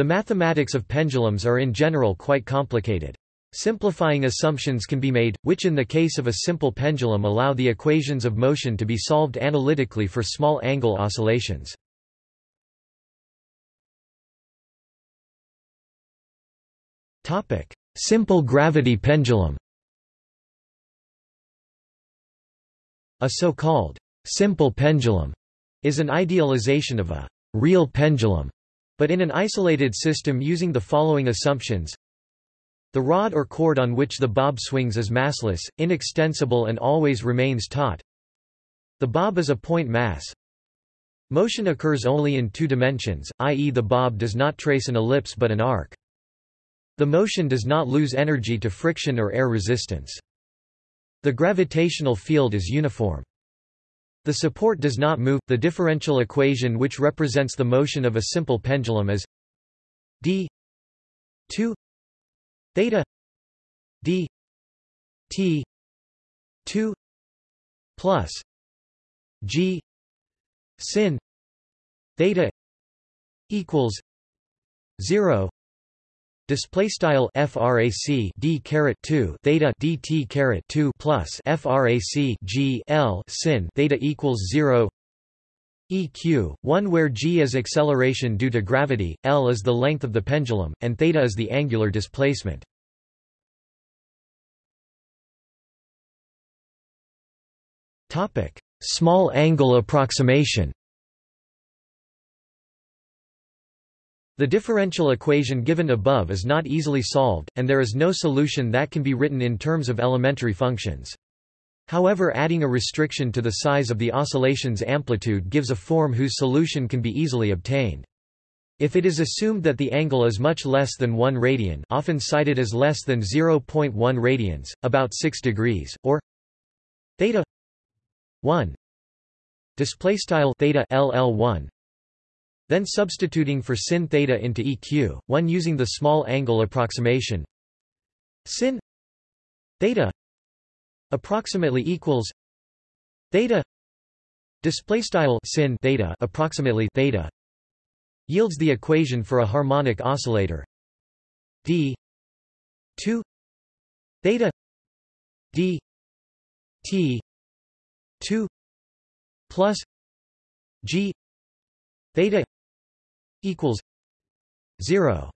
The mathematics of pendulums are in general quite complicated. Simplifying assumptions can be made, which in the case of a simple pendulum allow the equations of motion to be solved analytically for small angle oscillations. Simple gravity pendulum A so-called simple pendulum is an idealization of a real pendulum, but in an isolated system using the following assumptions. The rod or cord on which the bob swings is massless, inextensible and always remains taut. The bob is a point mass. Motion occurs only in two dimensions, i.e. the bob does not trace an ellipse but an arc. The motion does not lose energy to friction or air resistance. The gravitational field is uniform. The support does not move. The differential equation which represents the motion of a simple pendulum is d 2 theta d t 2 plus g sin theta equals 0 Display style frac d caret 2 theta dt caret 2 plus frac g l sin theta equals 0 eq 1 where g is acceleration due to gravity l is the length of the pendulum and theta is the angular displacement. Topic. Small angle approximation The differential equation given above is not easily solved, and there is no solution that can be written in terms of elementary functions. However adding a restriction to the size of the oscillation's amplitude gives a form whose solution can be easily obtained. If it is assumed that the angle is much less than 1 radian often cited as less than 0.1 radians, about 6 degrees, or theta 1 display style theta ll1 then substituting for sin theta into EQ, one using the small angle approximation. Sin theta approximately equals theta display style sin theta approximately theta yields the equation for a harmonic oscillator. D 2 theta d t 2 plus g theta equals 0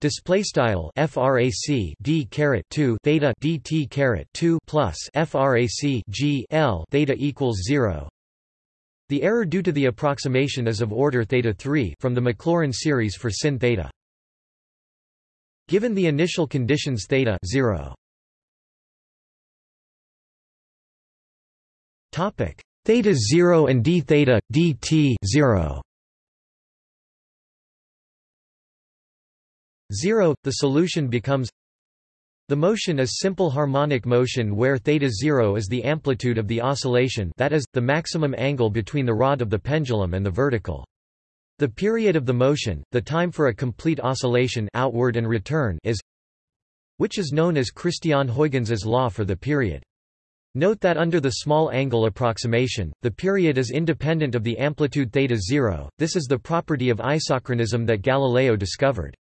display style frac d caret 2 theta dt caret 2 plus frac g l theta equals 0 the error due to the approximation is of order theta 3 from the Maclaurin series for sin theta. Given the initial conditions theta 0 topic. Theta 0 and d theta dt 0 0, the solution becomes the motion is simple harmonic motion where theta 0 is the amplitude of the oscillation that is, the maximum angle between the rod of the pendulum and the vertical. The period of the motion, the time for a complete oscillation outward and return is which is known as Christian-Huygens' law for the period. Note that under the small angle approximation, the period is independent of the amplitude theta 0, this is the property of isochronism that Galileo discovered.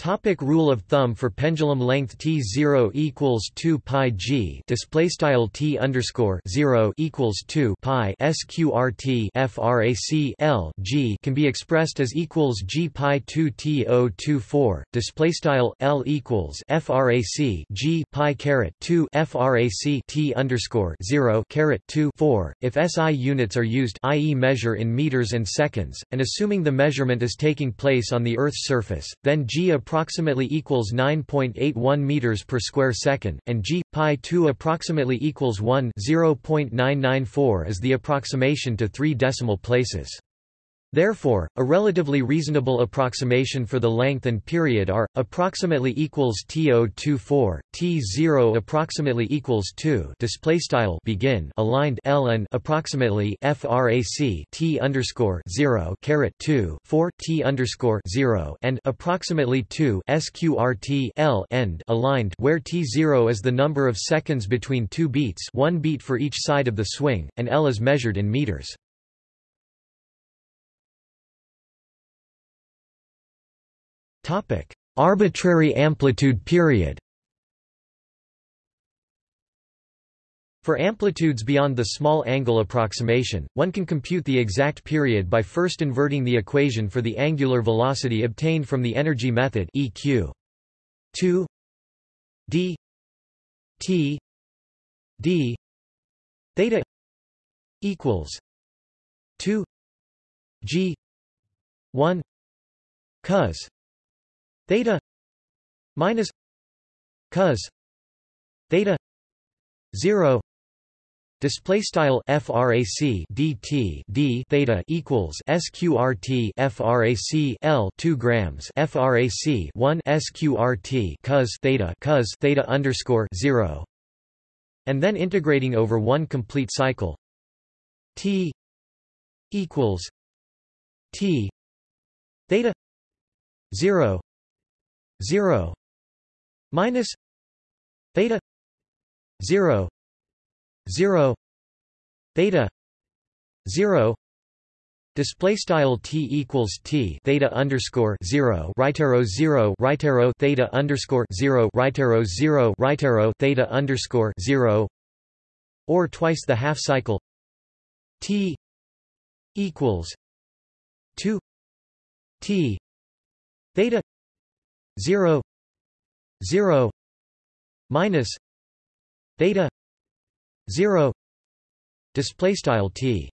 Topic rule of thumb for pendulum length t zero equals two pi g display style t underscore zero equals two pi sqrt frac l g can be expressed as equals g pi two t o two four display style l equals frac g pi caret two frac t underscore zero caret two four if SI units are used, i.e., measure in meters and seconds, and assuming the measurement is taking place on the Earth's surface, then g approximately equals 9.81 meters per square second, and g pi 2 approximately equals 1 0.994 is the approximation to three decimal places. Therefore, a relatively reasonable approximation for the length and period are approximately equals T024, T0 approximately equals 2. Display style begin aligned L and approximately frac T underscore 0 caret 2 4 T underscore 0 and approximately 2 sqrt L end aligned where T0 is the number of seconds between two beats, one beat for each side of the swing, and L is measured in meters. Arbitrary amplitude period. For amplitudes beyond the small angle approximation, one can compute the exact period by first inverting the equation for the angular velocity obtained from the energy method eq 2 d t d theta equals 2 g 1 cos theta minus cos theta 0 Display style frac dt d theta equals sqrt frac l 2 grams frac 1 sqrt cos theta cos theta underscore 0 and then integrating over one complete cycle. T equals t theta 0 0 minus theta 0 0 theta 0 Display style t equals t theta underscore zero right arrow zero right arrow theta underscore zero right arrow zero right arrow theta underscore zero or twice the half cycle t equals two t theta zero zero minus theta 0 display style t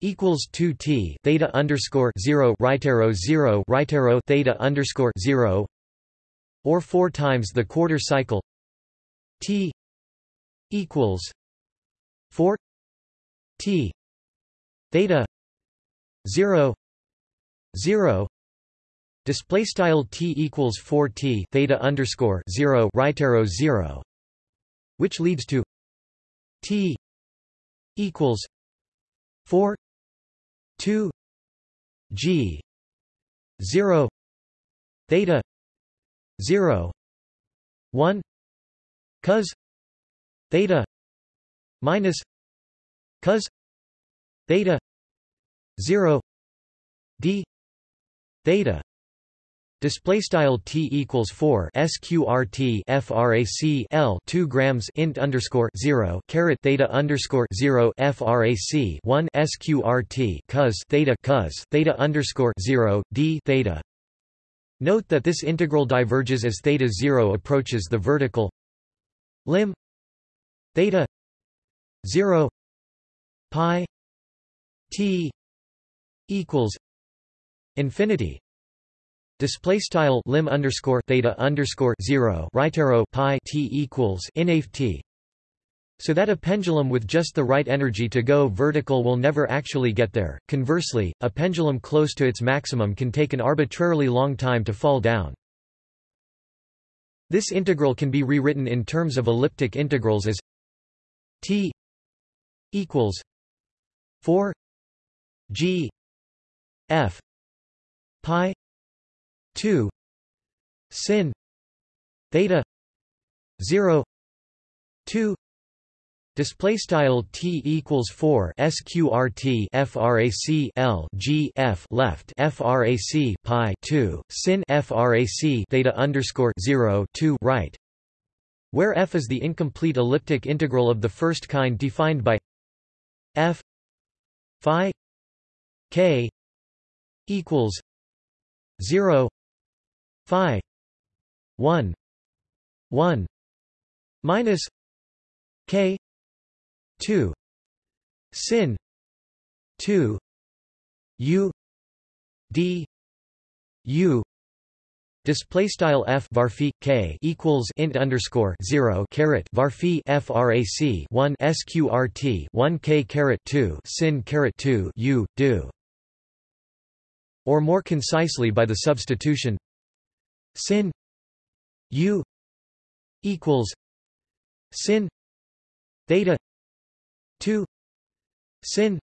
equals 2 t theta underscore 0 right arrow 0 right arrow theta underscore 0 or 4 times the quarter cycle t equals 4 t theta 0 0 display style t equals 4 t theta underscore 0 right arrow 0 which leads to T equals four two G zero theta 0 1 cos theta minus cos theta zero D theta Display style t equals four sqrt frac l two grams int underscore zero caret theta underscore zero frac one sqrt cos theta cos theta underscore zero d theta. Note that this integral diverges as theta zero approaches the vertical. Lim. Theta. Zero. Pi. T. Equals infinity Display style lim underscore theta underscore zero right arrow pi t equals inaf t. So that a pendulum with just the right energy to go vertical will never actually get there. Conversely, a pendulum close to its maximum can take an arbitrarily long time to fall down. This integral can be rewritten in terms of elliptic integrals as t equals 4 g f pi 2 sin theta 0 2 Display style t equals four sqrt frac l g f left frac pi two sin frac theta underscore 0 2 right, where f is the incomplete elliptic integral of the first kind defined by f phi k equals zero phi 1 1 minus k 2 sin 2 u d u Display style f varphi k equals int underscore zero caret varphi frac one sqrt one k caret two sin caret two u do, or more concisely by the substitution sin u equals sin theta 2 sin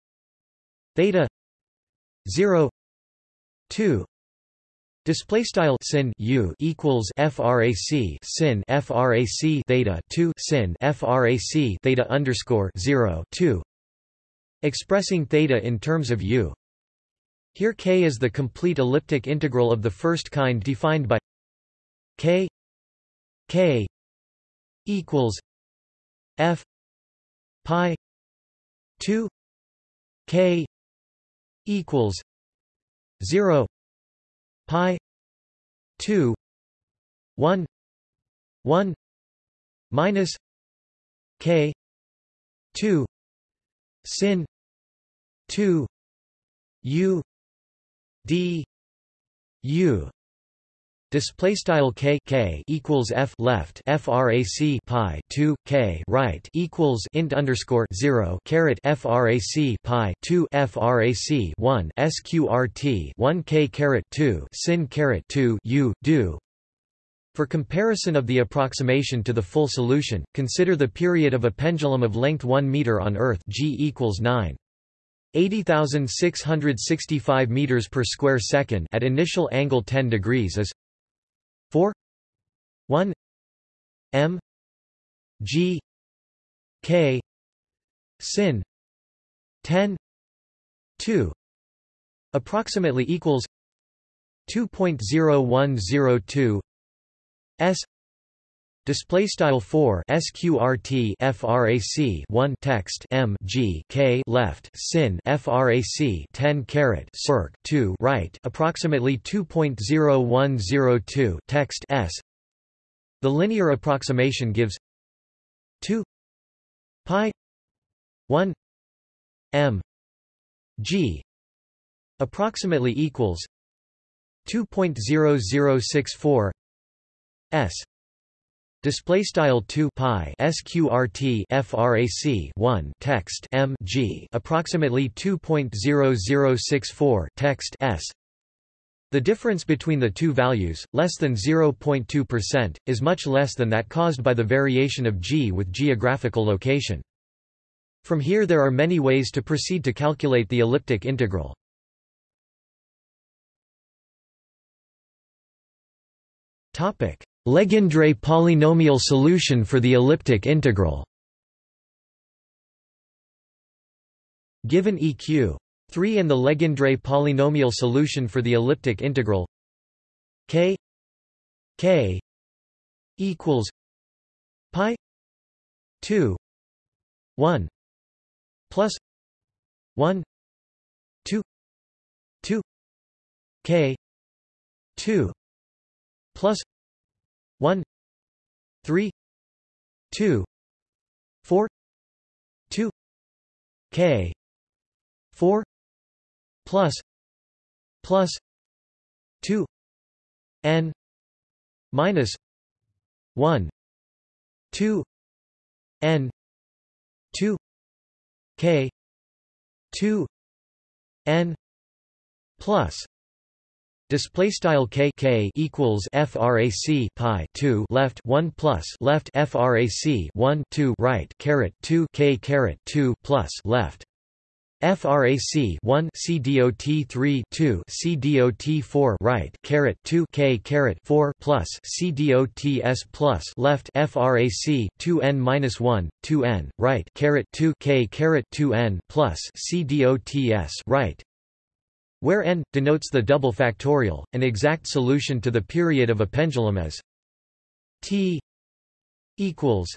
theta 0 2 Display style sin u equals frac sin frac theta 2 sin frac theta underscore 0 2 expressing theta in terms of u. Here K is the complete elliptic integral of the first kind defined by K K equals F pi 2 K equals 0 pi 2 1 1 minus K 2 sin 2 U D U Display style k k equals f left frac pi 2 k right equals int underscore 0 caret frac pi 2 frac 1 sqrt 1 k caret 2 sin caret 2 u do for comparison of the approximation to the full solution, consider the period of a pendulum of length 1 meter on Earth g equals 9. 80,665 meters per square second at initial angle 10 degrees is 4 1 m g k sin 10 2 approximately equals 2.0102 s Display style 4 sqrt frac 1 text m g k left sin frac 10 caret circ 2 right approximately 2.0102 text s. The linear approximation gives 2 pi 1 m g approximately equals 2.0064 s Display style 2 pi sqrt frac 1 text m g approximately 2.0064 text s. The difference between the two values, less than 0.2%, is much less than that caused by the variation of g with geographical location. From here there are many ways to proceed to calculate the elliptic integral. Topic: Legendre polynomial solution for the elliptic integral. Given EQ 3 and the Legendre polynomial solution for the elliptic integral k k equals pi 2 1 plus 1 2 2 k 2 plus 1 3 2 4 2 k 4 plus plus 2 n minus 1 2 n 2 k 2 n plus Display style k k equals frac pi 2 left 1 plus left frac 1 2 right caret 2 k caret 2 plus left. Frac 1 cdot 3 2 cdot 4 right caret 2 k caret 4 plus cdots plus left frac 2 n minus 1 2 n right caret 2 k caret 2 n plus cdots right where n denotes the double factorial, an exact solution to the period of a pendulum is t equals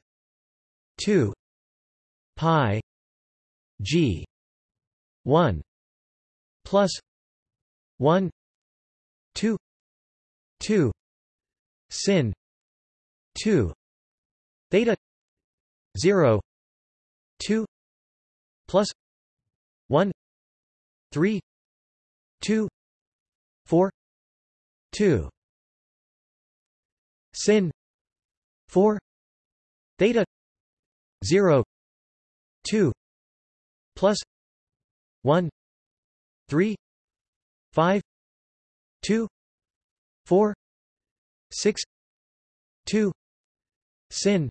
2 pi g 1 plus 1 2 2 sin 2 theta 0 2 plus 1 3 2 4 2 sin 4 theta 0 2 plus 1 3 5 2 4 6 2 sin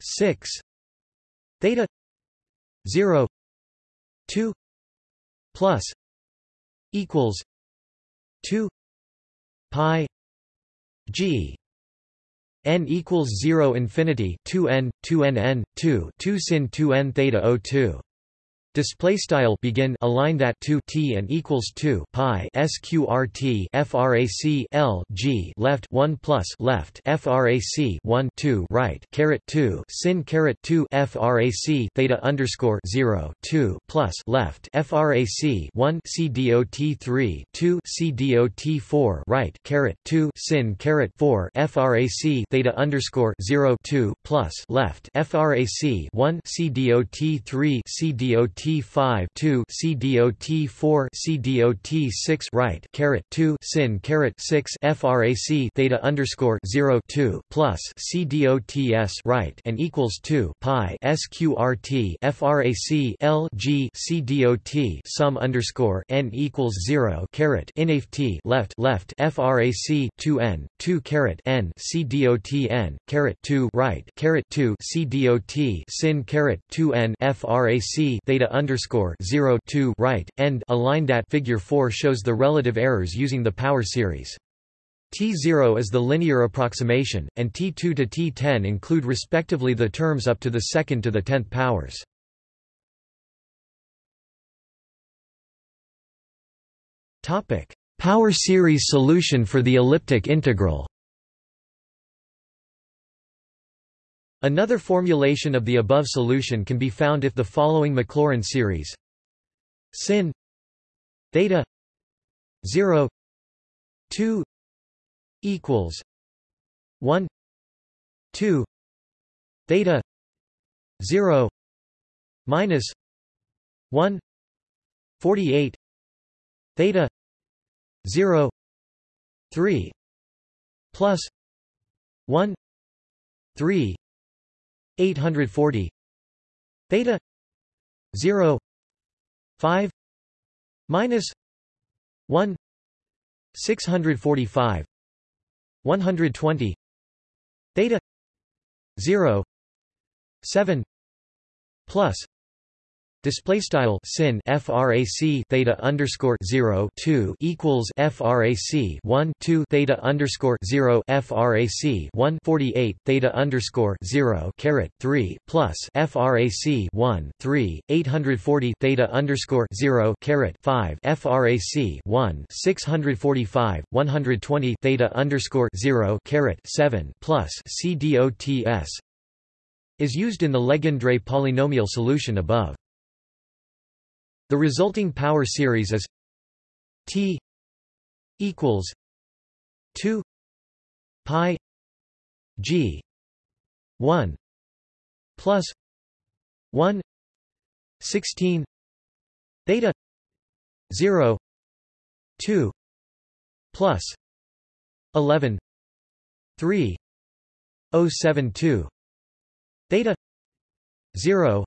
6 theta 0 2 plus equals 2 pi g n equals 0 infinity 2 n 2 n n 2 2 sin 2 n theta o 02 Display style begin align that to t and equals 2 pi sqrt frac l g left 1 plus left frac 1 2 right caret 2 sin caret 2 frac theta underscore 0 2 plus left frac 1 c dot 3 2 c dot 4 right caret 2 sin caret 4 frac theta underscore 0 2 plus left frac 1 c dot 3 c dot T5 2 CDOT 4 CDOT 6 right caret 2 sin caret 6 frac theta underscore 0 2 plus CDOTS right and equals 2 pi SQRT frac L G CDOT sum underscore n equals 0 caret inaf T left left frac 2 n 2 caret n CDOT n caret 2 right caret 2 CDOT sin caret 2 n frac theta underscore 0 2 right end aligned at figure 4 shows the relative errors using the power series. T0 is the linear approximation, and T2 to T10 include respectively the terms up to the second to the tenth powers. Power series solution for the elliptic integral. Another formulation of the above solution can be found if the following Maclaurin series. Sin. Theta. 0 2 equals. 1 2 theta. 0 minus. 1 48 theta. 0 3 plus. 1 3 840 theta 0 5 minus 1 645 120 theta 0 7 plus Display style sin frac theta underscore zero two equals frac one two theta underscore zero frac one forty eight theta underscore zero caret three plus frac one three eight hundred forty theta underscore zero caret five frac one six hundred forty five one hundred twenty theta underscore zero caret seven plus c dots is used in the Legendre polynomial solution above. The resulting power series is T equals 2 pi G 1 plus 1 16 theta 0 2 plus 11 3 072 theta 0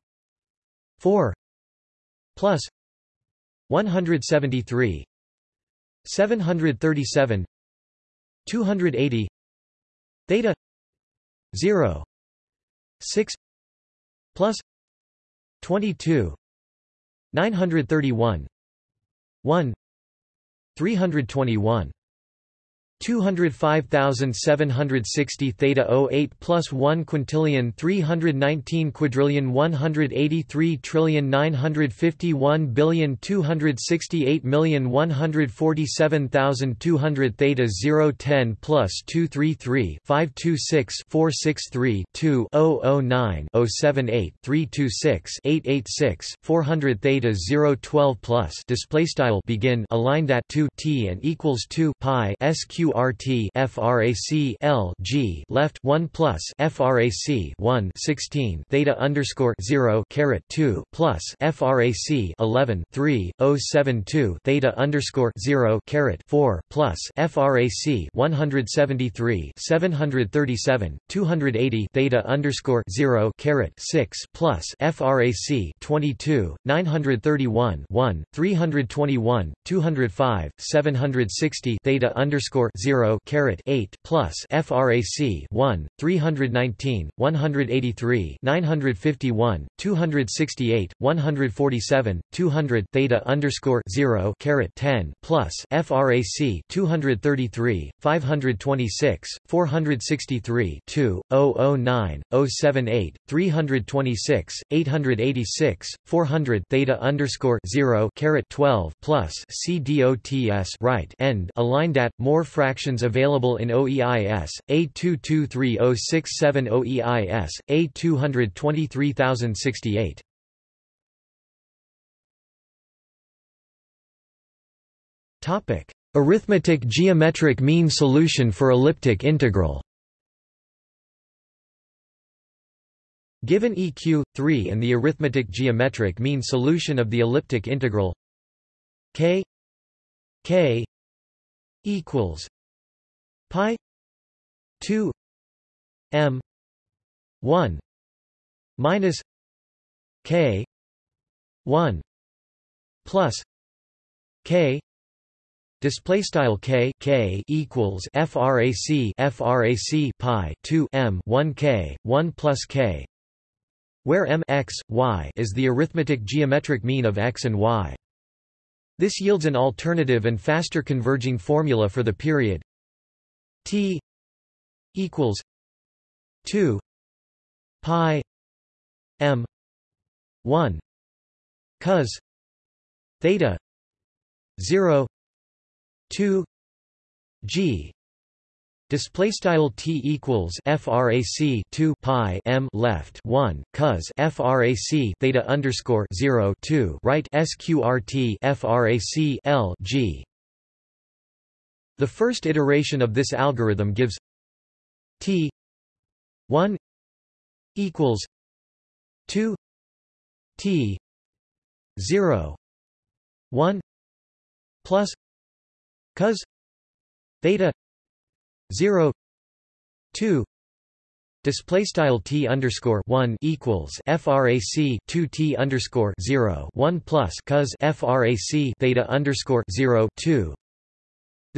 4 plus 173 737 280 theta 0 6 plus 22 931 1 321 205,760 theta 08 plus 1 quintillion 319 quadrillion 183 trillion 951 billion 268 million 147,200 theta 010 plus 233 526 463 2 009 078 326 886 400 theta 012 plus display style begin aligned at 2 t and equals 2 pi sq QRT frac L G left 1 plus frac 1 16 theta underscore 0 caret 2 plus frac 11 3 072 theta underscore 0 caret 4 plus frac 173 737 280 theta underscore 0 caret 6 plus frac 22 931 1 321 205 760 theta underscore 0 caret 8 plus frac 1 319 183 951 268 147 200 theta underscore 0 caret 10 plus frac 233 526 463 2 009 078 326 886 400 theta underscore 0 caret 12 plus CDOTS right end aligned at more fractions available in OEIS A2230670 OEIS A223068 Topic Arithmetic geometric mean solution for elliptic integral. Given EQ, 3 and the arithmetic geometric mean solution of the elliptic integral k k equals pi 2 m 1 minus k 1 plus k Display style k k equals frac frac pi 2 m 1 k 1 plus k, where m x y is the arithmetic geometric mean of x and y. This yields an alternative and faster converging formula for the period t equals 2 pi m 1 cos theta 0 2 g Display style t equals frac 2 pi m left 1 cos frac theta underscore 0 2 right sqrt frac l g. The first iteration of this algorithm gives t 1 equals 2 t 0 1 plus cos theta 0 2 display style t underscore 1 equals frac 2 t underscore 0 1 plus cos frac theta underscore 0 2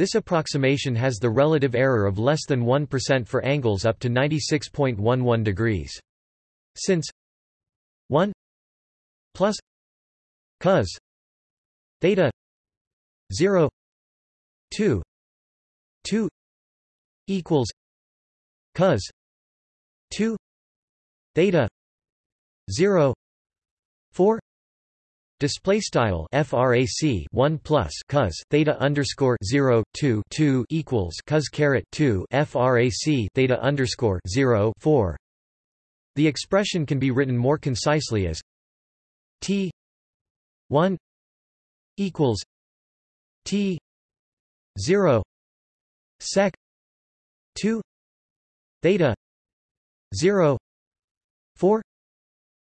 this approximation has the relative error of less than 1% for angles up to 96.11 degrees. Since 1 plus cos theta 0 2 2 equals cos 2 theta 0 4 Display style frac 1 plus cos theta underscore 0 2 2 equals cos caret 2 frac theta underscore 0 4. The expression can be written more concisely as t 1 equals t 0 sec 2 theta 0 4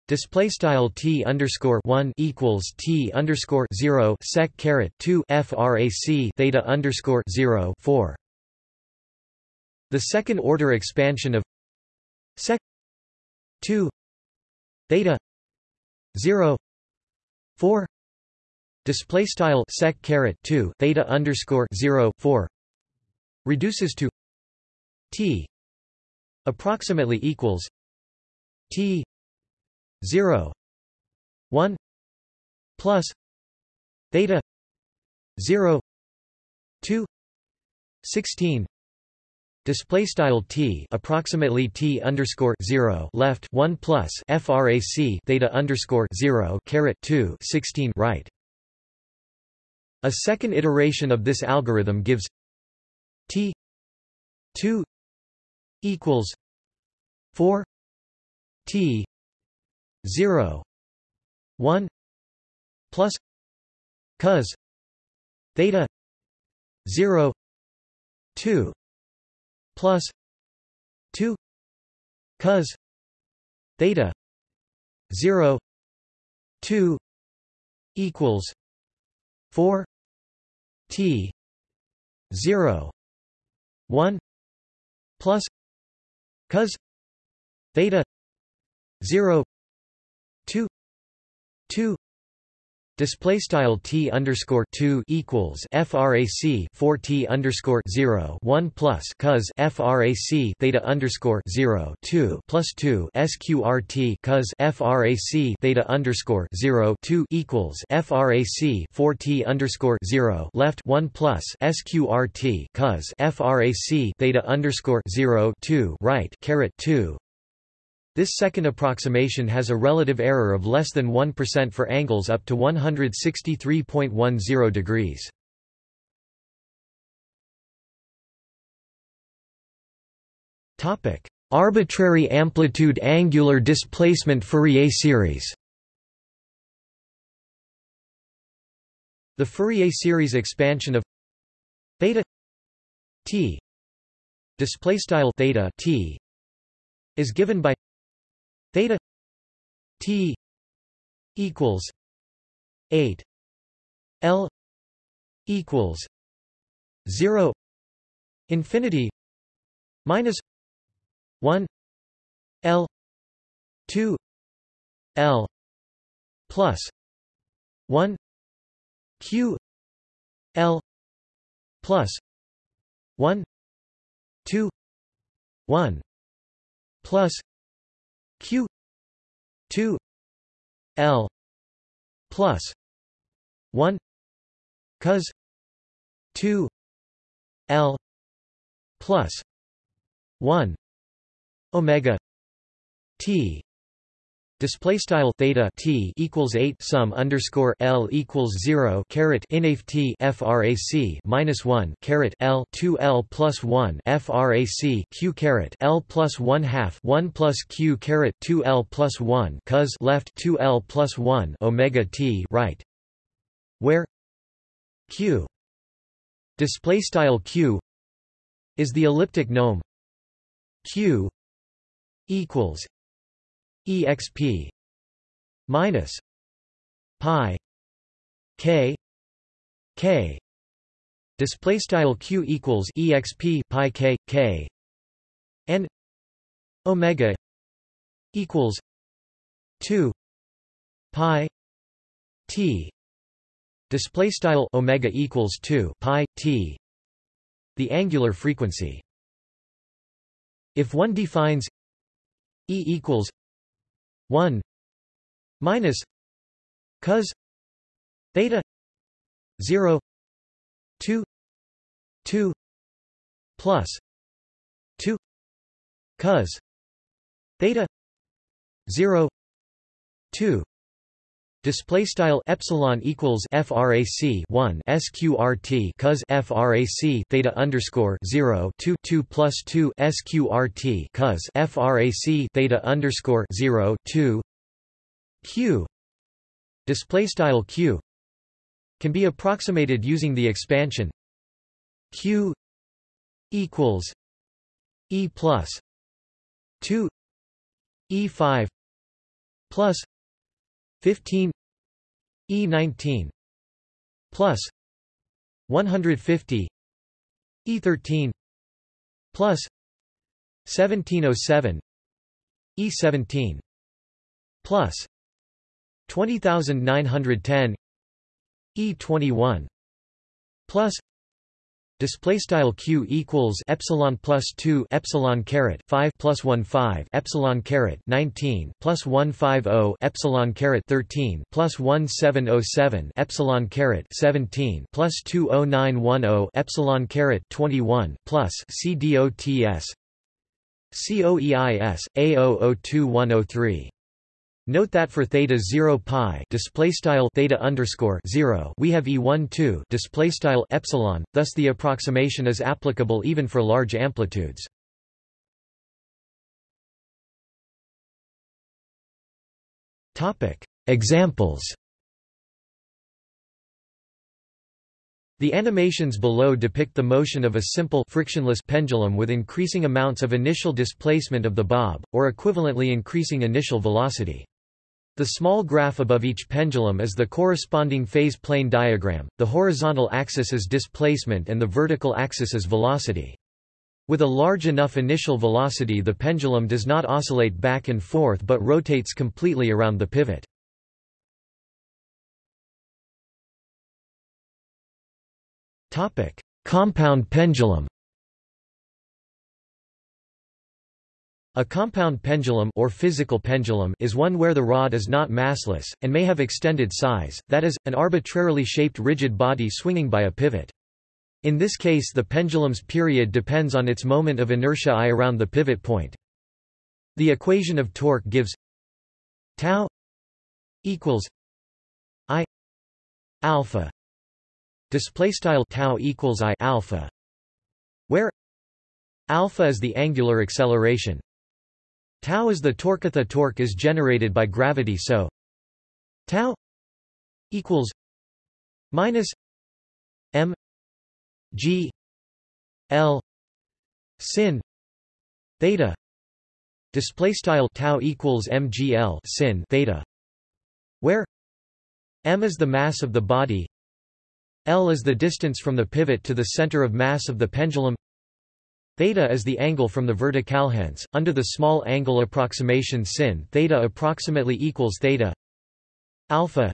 Display style t underscore one equals t underscore zero sec caret two frac theta underscore zero four. The second order expansion of sec two theta zero four display style sec caret two theta underscore zero four reduces to t approximately equals t 0 1 plus theta 0 2 16 display style t approximately t underscore 0 left 1 plus frac theta underscore 0 caret 2 16 right. A second iteration of this algorithm gives t 2 equals 4 t 0 1 plus cos theta 0 2 plus 2 cos theta 0 2 equals 4 t 0 1 plus cos theta 0 2 2 Display style t underscore two equals frac 4 t underscore zero one plus cos frac theta underscore zero two plus two sqrt cos frac theta underscore zero two equals frac 4 t underscore zero left one plus sqrt cos frac theta underscore zero two right caret two this second approximation has a relative error of less than 1% for angles up to 163.10 degrees. Topic: Arbitrary amplitude angular displacement Fourier series. The Fourier series expansion of theta t display style theta t is given by theta t equals 8 l equals 0 infinity minus 1 l 2 l plus 1 q l plus 1 2 1 plus q 2 l plus 1 cos 2 l plus 1 omega t Display style theta t equals eight sum underscore l equals zero caret inaf t frac minus one caret l two l plus one frac q caret l plus one half one plus q caret two l plus one cos left two l plus one omega t right, where q display style q is the elliptic nome q equals exp minus pi k k. Display style q equals exp pi k k. And omega equals 2 pi t. Display style omega equals 2 pi t. The angular frequency. If one defines e equals 1 minus cos theta 0 2 2 plus 2 cos theta 0 2 Display style epsilon equals frac 1 sqrt cos frac theta underscore 0 2 2 plus 2 sqrt cos frac theta underscore 0 2 q. Display style q can be approximated using the expansion q equals e plus 2 e5 plus 15 E19 plus 150 E13 plus 1707 E17 plus 20910 E21 plus display style q equals epsilon plus 2 epsilon caret 5 plus 1 5 epsilon caret 19 plus 150 epsilon caret 13 plus 1707 epsilon caret 17 plus 20910 epsilon caret 21 plus c dots coeis a002103 Note that for theta 0 pi display style theta underscore 0 we have e1 2 display style epsilon thus the approximation is applicable even for large amplitudes topic examples The animations below depict the motion of a simple frictionless pendulum with increasing amounts of initial displacement of the bob, or equivalently increasing initial velocity. The small graph above each pendulum is the corresponding phase plane diagram, the horizontal axis is displacement and the vertical axis is velocity. With a large enough initial velocity the pendulum does not oscillate back and forth but rotates completely around the pivot. Compound pendulum A compound pendulum or physical pendulum is one where the rod is not massless, and may have extended size, that is, an arbitrarily shaped rigid body swinging by a pivot. In this case the pendulum's period depends on its moment of inertia i around the pivot point. The equation of torque gives tau equals i alpha display style tau equals i alpha where alpha is the angular acceleration Tau is the torque. The torque is generated by gravity so tau equals minus m g l sin theta display style tau equals mgl sin theta where m is the mass of the body l is the distance from the pivot to the center of mass of the pendulum Theta is the angle from the vertical hence, under the small angle approximation sin theta approximately equals theta alpha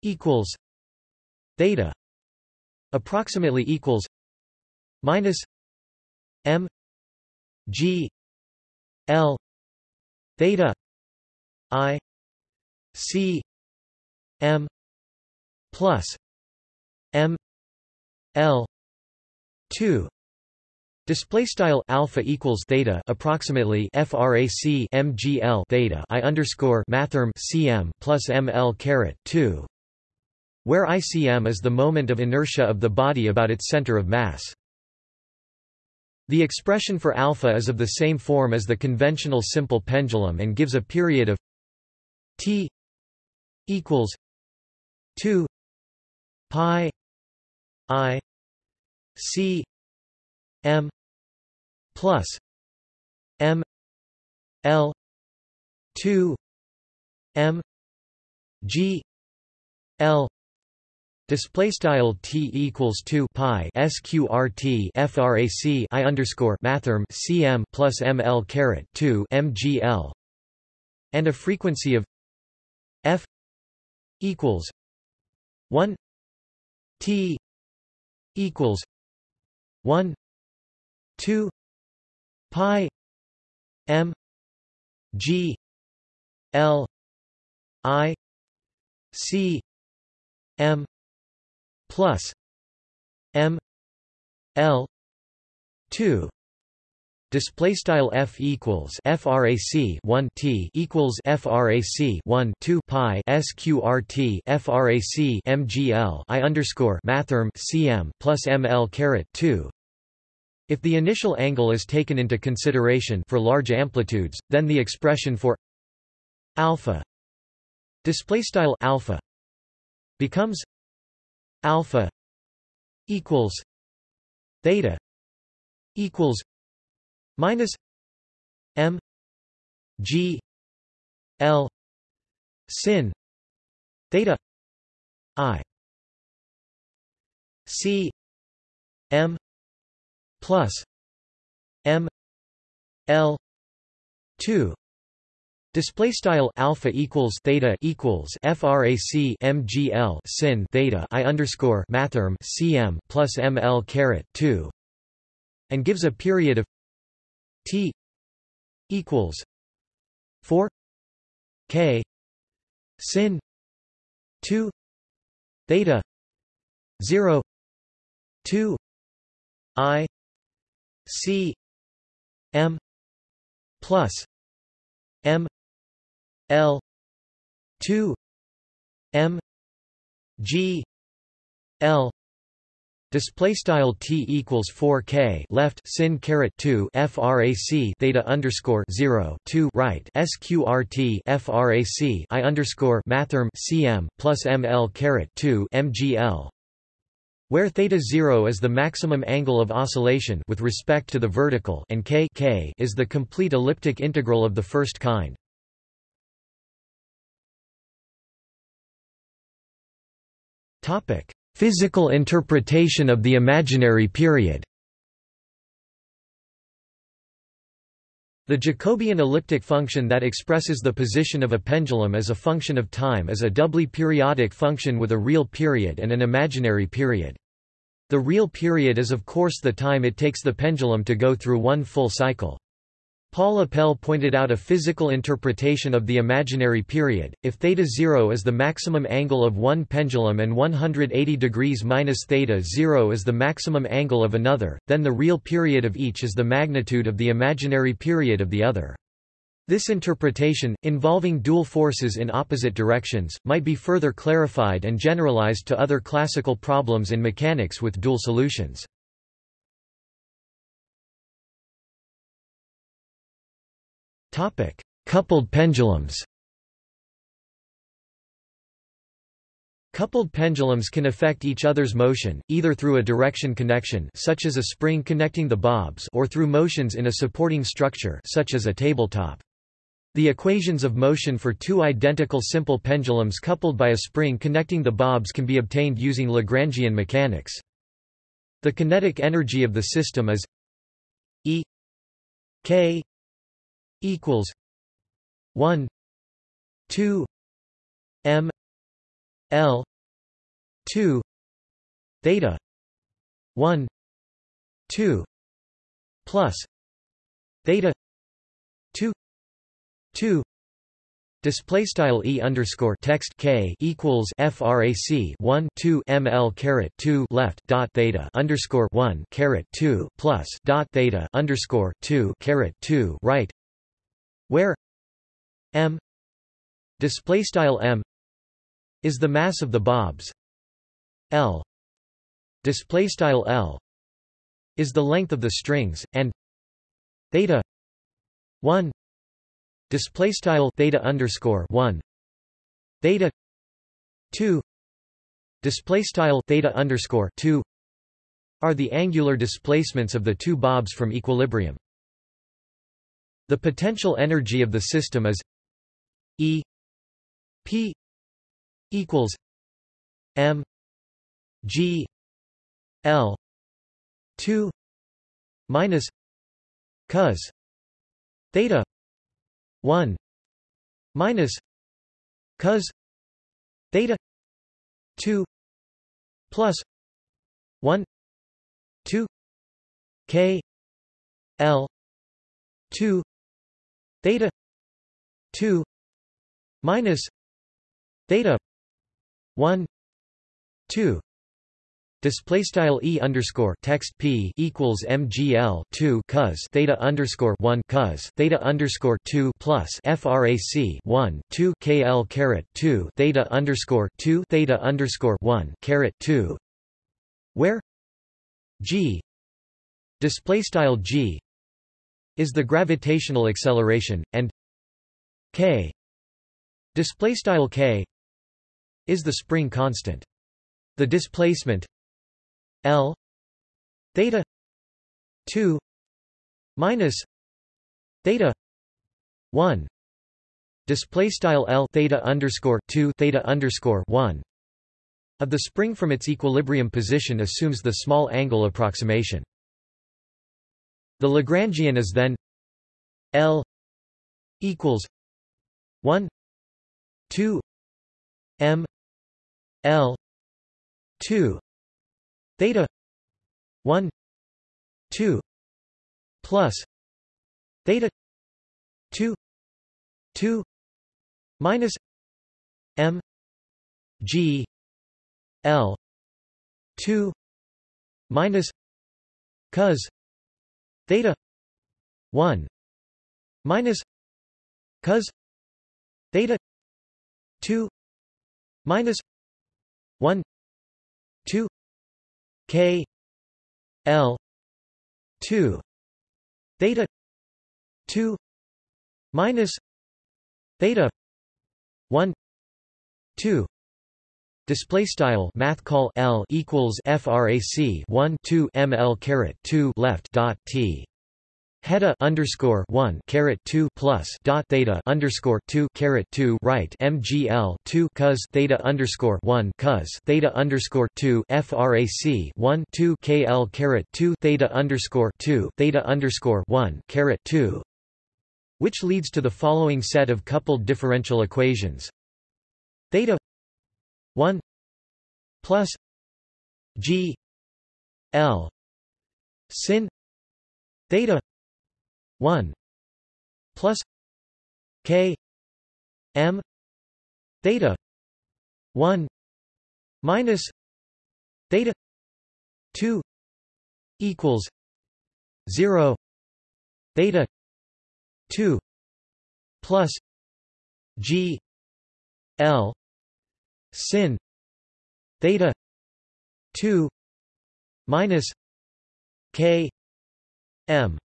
equals theta approximately equals minus m g l theta i c m plus m l 2 Display style alpha equals theta approximately frac mgl theta i underscore mathrm cm plus ml caret 2, where ICM is the moment of inertia of the body about its center of mass. The expression for alpha is of the same form as the conventional simple pendulum and gives a period of t equals 2 pi i c m plus M L two M G L Display style t equals two pi sqrt frac i underscore mathrm cm plus ml caret two mgl, and a frequency of f equals one t equals one two pi m g l i c m plus m l 2 Display style f equals frac 1 t equals frac 1 2 pi sqrt frac mgl i underscore mathrm cm plus ml caret 2 if the initial angle is taken into consideration for large amplitudes, then the expression for alpha display style alpha becomes alpha equals theta equals minus m g l sin theta i c m plus M L two. Display style alpha equals theta equals frac mgl sin theta i underscore mathrm cm plus ml caret two, and gives a period of t equals four k sin two theta zero two i C M plus M L two M G L. Display style t equals 4 k left sin caret 2 frac theta underscore 0 2 right sqrt frac i underscore mathrm cm plus ml caret 2 mgl where theta 0 is the maximum angle of oscillation with respect to the vertical and k, k is the complete elliptic integral of the first kind. Topic: Physical interpretation of the imaginary period. The Jacobian elliptic function that expresses the position of a pendulum as a function of time is a doubly periodic function with a real period and an imaginary period. The real period is of course the time it takes the pendulum to go through one full cycle. Paul Appell pointed out a physical interpretation of the imaginary period. If theta 0 is the maximum angle of one pendulum and 180 degrees minus theta 0 is the maximum angle of another, then the real period of each is the magnitude of the imaginary period of the other. This interpretation, involving dual forces in opposite directions, might be further clarified and generalized to other classical problems in mechanics with dual solutions. Coupled pendulums Coupled pendulums can affect each other's motion, either through a direction connection such as a spring connecting the bobs or through motions in a supporting structure such as a tabletop. The equations of motion for two identical simple pendulums coupled by a spring connecting the bobs can be obtained using Lagrangian mechanics. The kinetic energy of the system is E k equals 1 2 m l 2 theta 1 2 plus theta 2 2 Display style e underscore text k equals frac 1 2 ml caret 2 left dot theta underscore 1 caret 2 plus dot theta underscore 2 caret 2 right, where m display style m is the mass of the bobs, l display style l is the length of the strings, and theta 1 display style theta underscore 1 theta 2 display style theta underscore 2 are the angular displacements of the two bobs from equilibrium the potential energy of the system is e p equals m g l 2 minus cos theta 1 minus cos theta 2 plus 1 2 k l 2 theta 2 minus theta 1 2 Display style e underscore text p equals mgl two cos theta underscore one cos theta underscore two plus frac one two kl caret two theta underscore two theta underscore one caret two, where g display style g is the gravitational acceleration, and k display style k is the spring constant. The displacement L theta 2 minus theta 1 display style L theta underscore 2 theta underscore 1 of the spring from its equilibrium position assumes the small angle approximation. The Lagrangian is then L equals 1 2 m L 2 theta 1 2 plus theta 2 2 minus m g l 2 minus cos theta 1 minus cos theta 2 minus 1 2 K L two theta two minus theta one two Display style mathcal L equals frac 1 2 ml caret 2 left dot T. Heta underscore one caret two plus dot theta underscore two caret two right MGL two cos theta underscore one cos theta underscore two FRAC one two KL caret two theta underscore two theta underscore one caret two. Which leads to the following set of coupled differential equations. Theta one plus G L sin theta 1 plus K M theta 1 minus theta 2 equals 0 theta 2 plus G L sin theta 2 minus K M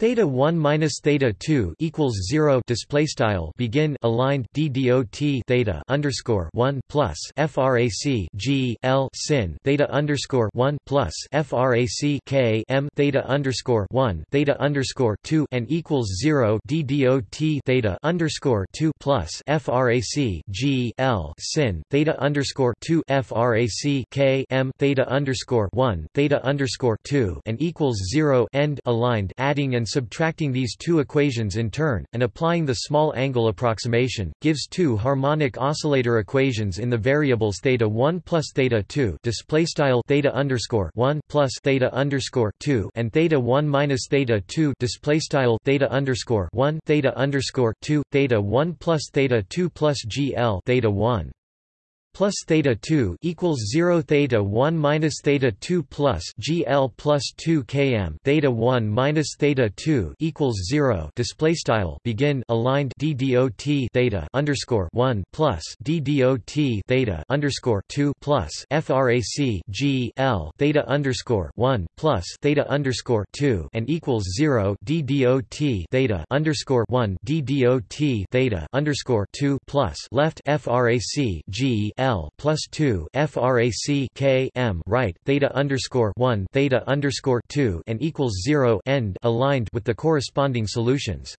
Theta 1 minus theta 2 equals 0 display style begin aligned ddot theta underscore 1 plus frac g l sin theta underscore 1 plus frac k m theta underscore 1 theta underscore 2 and equals 0 ddot theta underscore 2 plus frac g l sin theta underscore 2 frac k m theta underscore 1 theta underscore 2 and equals 0 end aligned adding and subtracting these two equations in turn, and applying the small angle approximation, gives two harmonic oscillator equations in the variables theta 1 plus theta 2 display style theta underscore 1 plus theta underscore 2 and theta 1 minus theta 2 display style theta underscore 1 theta underscore 2 theta 1 plus theta 2 plus gl theta 1 plus theta 2 equals 0 theta 1 minus theta 2 plus gl plus 2 km theta 1 minus theta 2 equals 0 display style. Begin. Aligned. Ddot theta. Underscore 1 plus ddot theta. Underscore 2 plus frac g l. Theta underscore 1 plus theta underscore 2 and equals 0 ddot theta. Underscore 1 ddot theta. Underscore 2 plus left frac g L plus two frac K M right theta underscore one theta underscore two and equals zero end aligned with the corresponding solutions.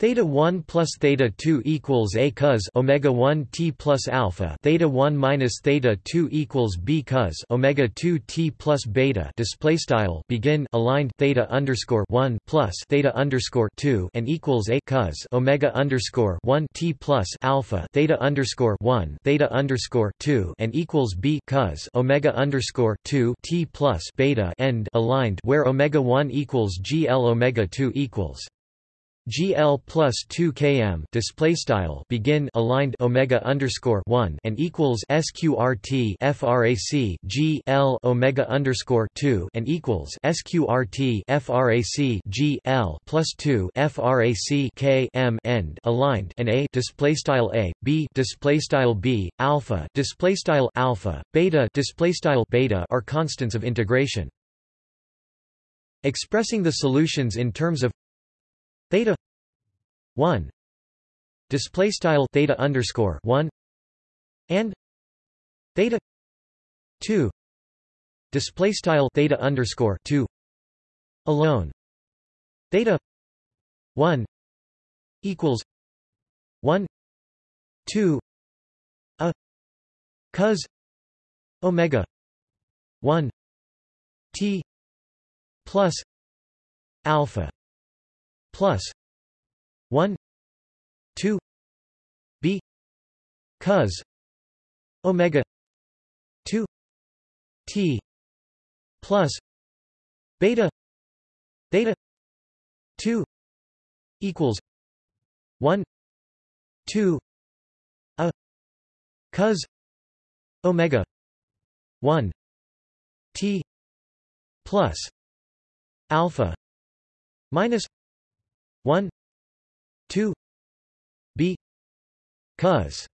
Theta 1 plus theta 2 equals a cos omega 1 t plus alpha. Theta 1 minus theta 2 equals b cos omega 2 t plus beta. Display style begin aligned theta underscore 1 plus theta underscore 2 and equals a cos omega underscore 1 t plus alpha. Theta underscore 1 theta underscore 2 and equals b cos omega underscore 2 t plus beta. End aligned where omega 1 equals gl omega 2 equals GL plus 2 km display style begin aligned Omega underscore 1 and equals SQRT frac G L Omega underscore 2 and equals SQRT frac G L plus 2 frac K M end aligned and A display style A B display style B alpha display style alpha beta display style beta are constants of integration. Expressing the solutions in terms of theta 1 display style theta underscore 1 and theta 2 display style theta underscore 2 alone. Theta 1 equals 1 2 a cos omega 1 t plus alpha plus 1 2 b cos omega 2 t plus beta theta 2 equals 1 2 a cos omega 1 t plus alpha minus 1 2 b cos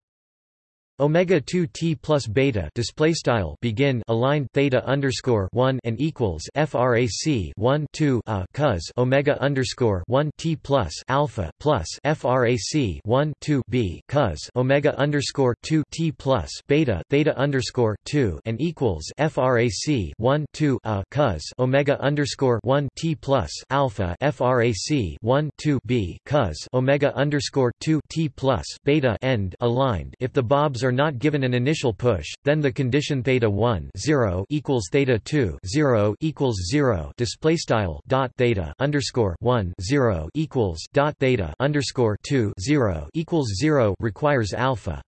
omega 2 t plus beta display style begin aligned theta underscore 1 and equals frac 1 2 a cos omega underscore 1 t plus alpha plus frac 1 2 b cos omega underscore 2 t plus beta theta underscore 2 and equals frac 1 2 a cos omega underscore 1 t plus alpha frac 1 2 b cos omega underscore 2 t plus beta end aligned. If the bobs are are not given an initial push, then the condition theta 1 0 equals theta 2 0 equals 0 display style dot theta underscore 1 0 equals dot theta underscore 2 0 equals 0 requires alpha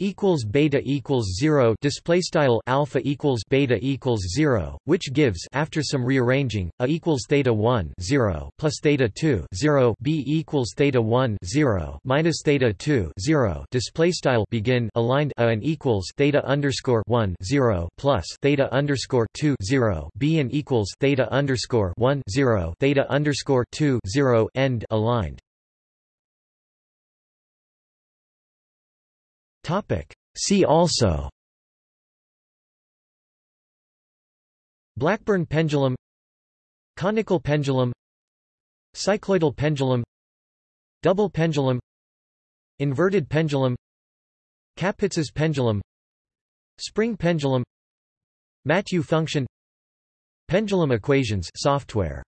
equals beta equals 0 display style alpha equals beta equals 0 which gives after some rearranging a equals theta 1 0 plus theta 2 0 b equals theta 1 0 minus theta 2 0 display style begin aligned a and equals theta underscore 1 0 plus theta underscore 2 0 b and equals theta underscore 1 0 theta underscore 2 0 end aligned See also. Blackburn pendulum. Conical pendulum. Cycloidal pendulum. Double pendulum. Inverted pendulum. Kapitza's pendulum. Spring pendulum. Mathieu function. Pendulum equations software